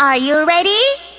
Are you ready?